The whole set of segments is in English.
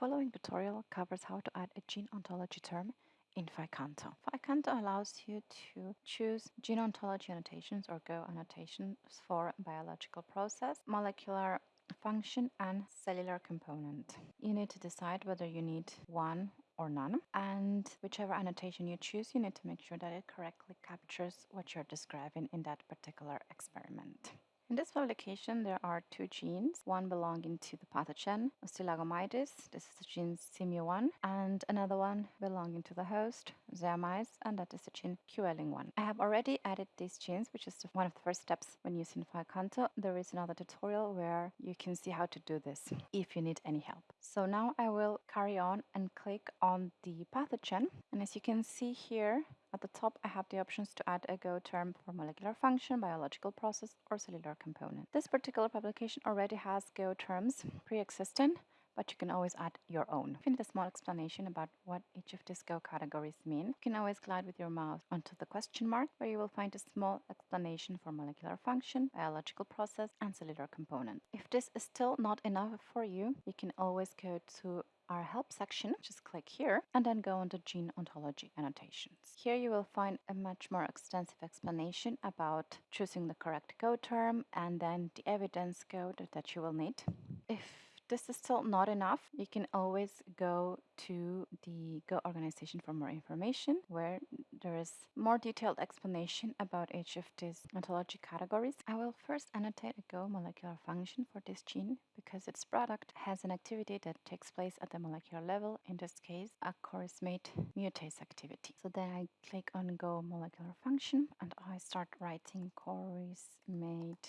following tutorial covers how to add a gene ontology term in PHI-Canto. PHI-Canto allows you to choose gene ontology annotations or Go annotations for biological process, molecular function and cellular component. You need to decide whether you need one or none and whichever annotation you choose you need to make sure that it correctly captures what you're describing in that particular experiment. In this publication, there are two genes, one belonging to the pathogen Ustilago maydis, this is the gene CMU1, and another one belonging to the host, Zea mays, and that is the gene QLing1. I have already added these genes, which is one of the first steps when using PHI-Canto. There is another tutorial where you can see how to do this if you need any help. So now I will carry on and click on the pathogen, and as you can see here, at the top, I have the options to add a Go term for molecular function, biological process, or cellular component. This particular publication already has Go terms pre-existing, but you can always add your own. If you need a small explanation about what each of these Go categories mean, you can always glide with your mouse onto the question mark, where you will find a small explanation for molecular function, biological process, and cellular component. If this is still not enough for you, you can always go to our help section, just click here and then go into gene ontology annotations. Here you will find a much more extensive explanation about choosing the correct Go term and then the evidence code that you will need. If this is still not enough, you can always go to the Go organization for more information, where there is more detailed explanation about each of these ontology categories. I will first annotate a Go molecular function for this gene because its product has an activity that takes place at the molecular level, in this case, a chorismate mutase activity. So then I click on Go molecular function and I start writing chorismate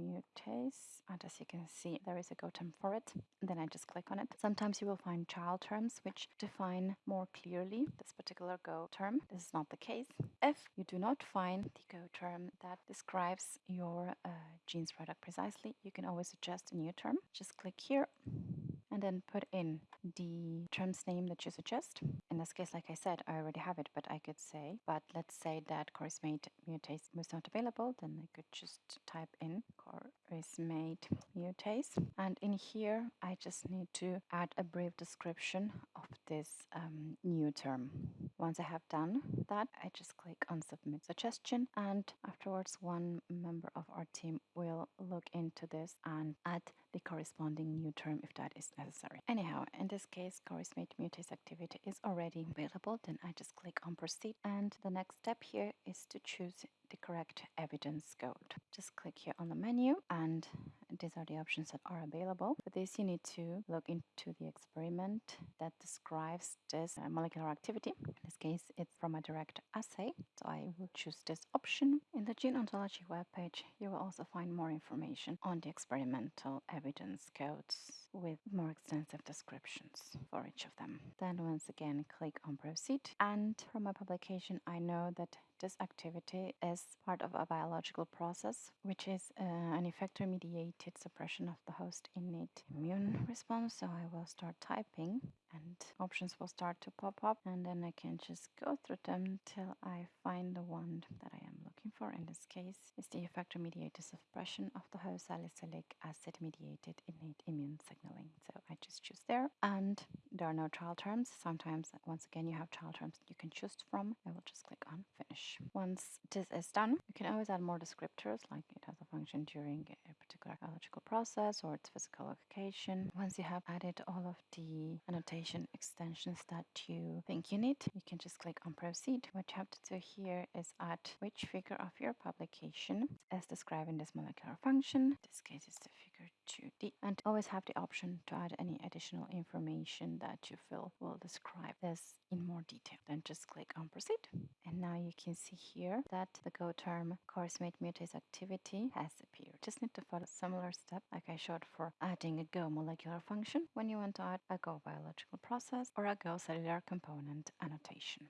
mutase and as you can see there is a go term for it then I just click on it. Sometimes you will find child terms which define more clearly this particular go term. This is not the case. If you do not find the go term that describes your uh, genes product precisely, you can always suggest a new term. Just click here and then put in the term's name that you suggest. In this case, like I said, I already have it, but I could say, but let's say that chorismate mutase was not available, then I could just type in chorismate mutase. And in here, I just need to add a brief description of this um, new term. Once I have done that, I just click on submit suggestion and afterwards one member of our team will look into this and add the corresponding new term if that is necessary. Anyhow, in this case, chorismate mutase activity is already available, then I just click on proceed and the next step here is to choose the correct evidence code. Just click here on the menu and these are the options that are available. For this you need to look into the experiment that describes this uh, molecular activity. In this case it's from a direct assay, so I will choose this option. In the gene ontology webpage you will also find more information on the experimental evidence codes with more extensive descriptions for each of them. Then once again click on proceed and from my publication I know that this activity is part of a biological process, which is uh, an effector-mediated suppression of the host innate immune response. So I will start typing and options will start to pop up and then I can just go through them till I find the one that I for. In this case, is the effector-mediated suppression of the whole salicylic acid-mediated innate immune signaling. So I just choose there and there are no trial terms. Sometimes, once again, you have trial terms you can choose from. I will just click on finish. Once this is done, you can always add more descriptors, like it has a function during a particular biological process or its physical location. Once you have added all of the annotation extensions that you think you need, you can just click on proceed. What you have to do here is add which figure of your publication as described in this molecular function. In this case, it's the figure 2D. And always have the option to add any additional information that you feel will describe this in more detail. Then just click on proceed. And now you can see here that the Go term chorismate mutase activity has appeared. Just need to follow a similar step like I showed for adding a Go molecular function when you want to add a Go biological process or a Go cellular component annotation.